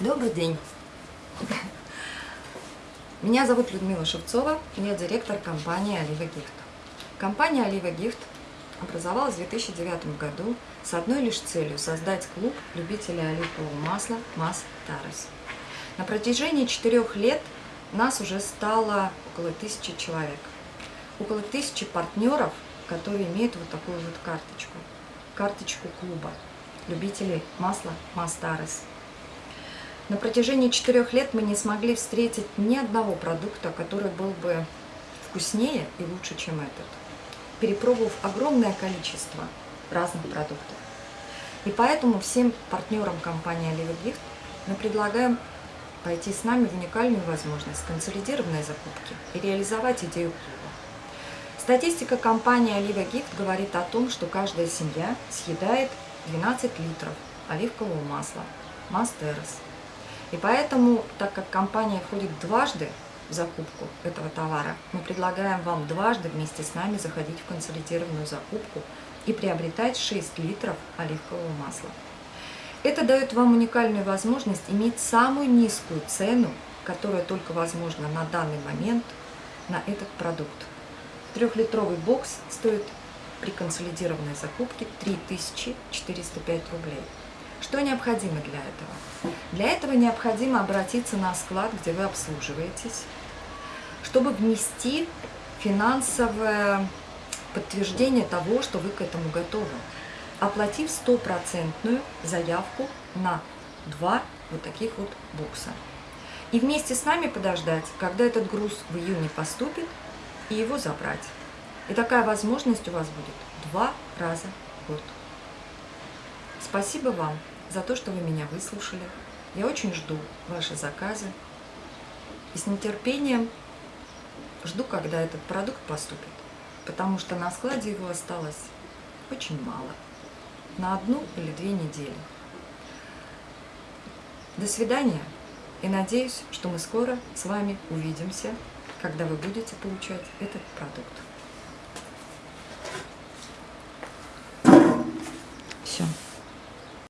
Добрый день. Меня зовут Людмила Шевцова, я директор компании Олива Гифт. Компания Олива Гифт образовалась в 2009 году с одной лишь целью создать клуб любителей оливкового масла МАС Тарас. На протяжении четырех лет нас уже стало около тысячи человек. Около тысячи партнеров, которые имеют вот такую вот карточку. Карточку клуба любителей масла МАС Тарас. На протяжении четырех лет мы не смогли встретить ни одного продукта, который был бы вкуснее и лучше, чем этот, перепробовав огромное количество разных продуктов. И поэтому всем партнерам компании Gift мы предлагаем пойти с нами в уникальную возможность консолидированной закупки и реализовать идею клуба. Статистика компании Oliver Gift говорит о том, что каждая семья съедает 12 литров оливкового масла Мастерос и поэтому, так как компания входит дважды в закупку этого товара, мы предлагаем вам дважды вместе с нами заходить в консолидированную закупку и приобретать 6 литров оливкового масла. Это дает вам уникальную возможность иметь самую низкую цену, которая только возможна на данный момент на этот продукт. Трехлитровый бокс стоит при консолидированной закупке 3405 рублей. Что необходимо для этого? Для этого необходимо обратиться на склад, где вы обслуживаетесь, чтобы внести финансовое подтверждение того, что вы к этому готовы, оплатив стопроцентную заявку на два вот таких вот бокса. И вместе с нами подождать, когда этот груз в июне поступит, и его забрать. И такая возможность у вас будет два раза в год. Спасибо вам за то, что вы меня выслушали. Я очень жду ваши заказы. И с нетерпением жду, когда этот продукт поступит. Потому что на складе его осталось очень мало. На одну или две недели. До свидания. И надеюсь, что мы скоро с вами увидимся, когда вы будете получать этот продукт.